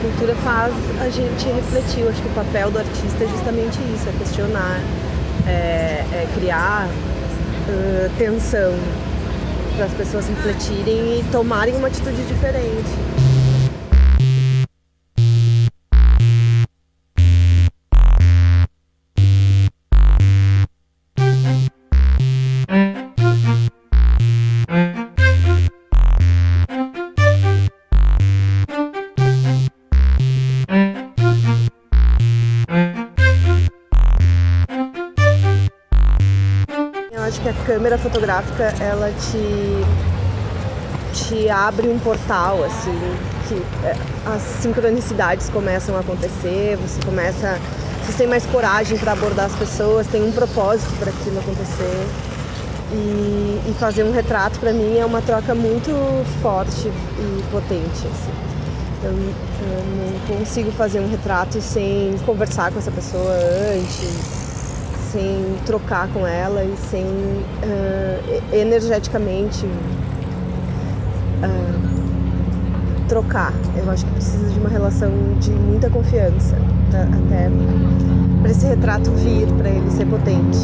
cultura faz a gente refletir. Eu acho que o papel do artista é justamente isso, é questionar, é, é criar uh, tensão para as pessoas refletirem e tomarem uma atitude diferente. Acho que a câmera fotográfica ela te, te abre um portal, assim, que é, as sincronicidades começam a acontecer, você começa. Você tem mais coragem para abordar as pessoas, tem um propósito para aquilo acontecer. E, e, fazer um retrato para mim é uma troca muito forte e potente. Assim. Eu, eu não consigo fazer um retrato sem conversar com essa pessoa antes, sem trocar com ela e sem uh, energeticamente uh, trocar. Eu acho que precisa de uma relação de muita confiança tá? até para esse retrato vir, para ele ser potente.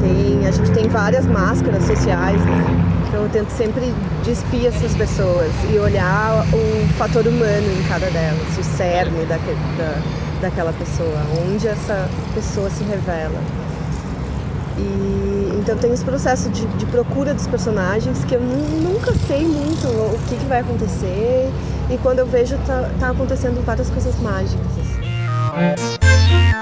Tem, a gente tem várias máscaras sociais, né? então eu tento sempre despir essas pessoas e olhar o fator humano em cada delas, o cerne da, da daquela pessoa, onde essa pessoa se revela. E então tem esse processo de, de procura dos personagens que eu nunca sei muito o que, que, vai acontecer e quando eu vejo tá, tá acontecendo várias coisas mágicas. Assim.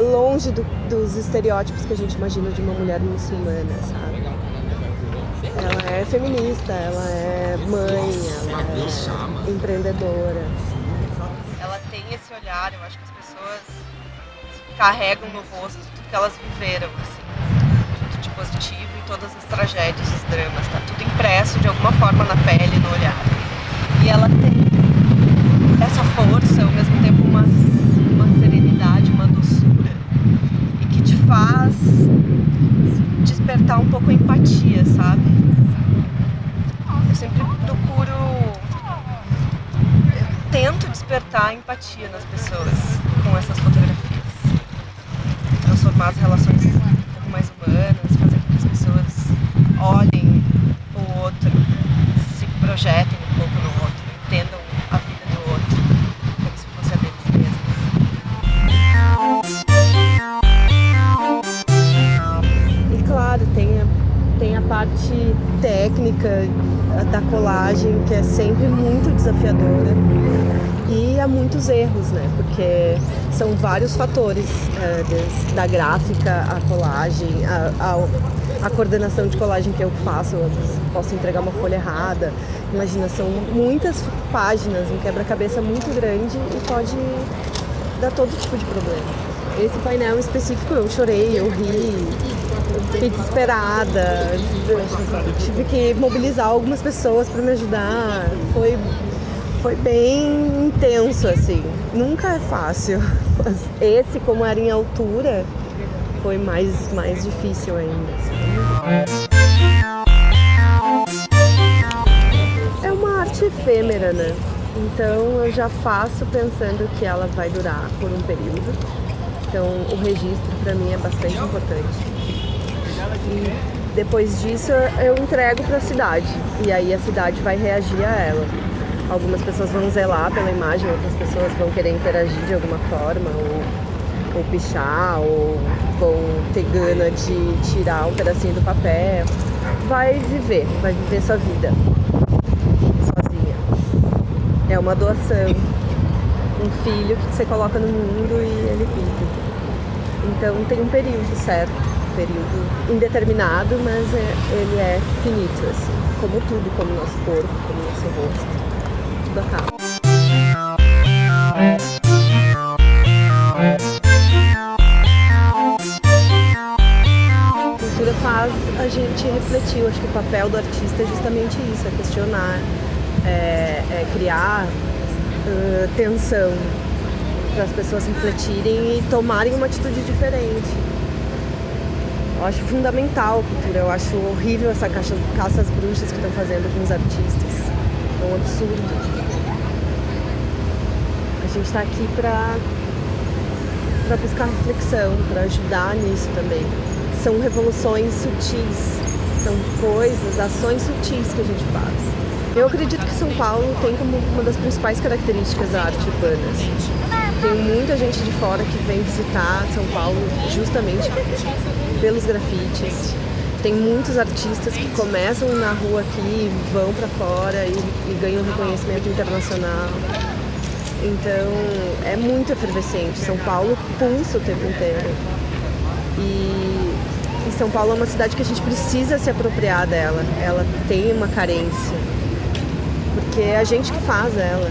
longe do, dos estereótipos que a gente imagina de uma mulher muçulmana, sabe? Ela é feminista, ela é mãe, ela é empreendedora. Ela tem esse olhar, eu acho que as pessoas carregam no rosto tudo que elas viveram, assim, tudo de positivo e todas as tragédias, os dramas, tá tudo impresso de alguma forma na pele, no olhar. E ela tem essa força, ao mesmo tempo uma, uma serenidade, uma doçura e que te faz despertar um pouco a empatia, sabe? Eu sempre procuro, eu tento despertar a empatia nas pessoas com essas fotografias, transformar as relações técnica da colagem que é sempre muito desafiadora e há muitos erros, né? Porque são vários fatores, é, da gráfica, a colagem, a, a, a, coordenação de colagem que eu faço, eu posso entregar uma folha errada. Imagina, são muitas páginas, um quebra-cabeça muito grande e pode dar todo tipo de problema. Esse painel específico eu chorei, eu ri, fiquei desesperada, tive que mobilizar algumas pessoas para me ajudar. Foi, foi bem intenso, assim. Nunca é fácil. Mas esse, como era em altura, foi mais, mais difícil ainda. É uma arte efêmera, né? Então eu já faço pensando que ela vai durar por um período. Então o registro para mim é bastante importante. E depois disso eu entrego para a cidade e aí a cidade vai reagir a ela. Algumas pessoas vão zelar pela imagem, outras pessoas vão querer interagir de alguma forma, ou, ou pichar, ou vão ter gana de tirar um pedacinho do papel. Vai viver, vai viver sua vida sozinha. É uma doação, um filho que você coloca no mundo e ele vive. Então tem um período certo, período indeterminado, mas é, ele é finito, assim, como tudo, como nosso corpo, como nosso rosto, tudo acaba. A faz a gente refletir, acho que o papel do artista é justamente isso, é questionar, é, é criar uh, tensão para as pessoas refletirem e tomarem uma atitude diferente. Eu acho fundamental a cultura, eu acho horrível essa caça, caça às bruxas que estão fazendo com os artistas. É um absurdo. A gente está aqui para para buscar reflexão, para ajudar nisso também. São revoluções sutis, são coisas, ações sutis que a gente faz. Eu acredito que São Paulo tem como uma das principais características a arte urbana. Tem muita gente de fora que vem visitar São Paulo justamente pelos grafites. Tem muitos artistas que começam na rua aqui, vão para fora e, e ganham reconhecimento internacional. Então é muito efervescente. São Paulo pulsa o tempo inteiro. E, e São Paulo é uma cidade que a gente precisa se apropriar dela. Ela tem uma carência. Porque é a gente que faz ela.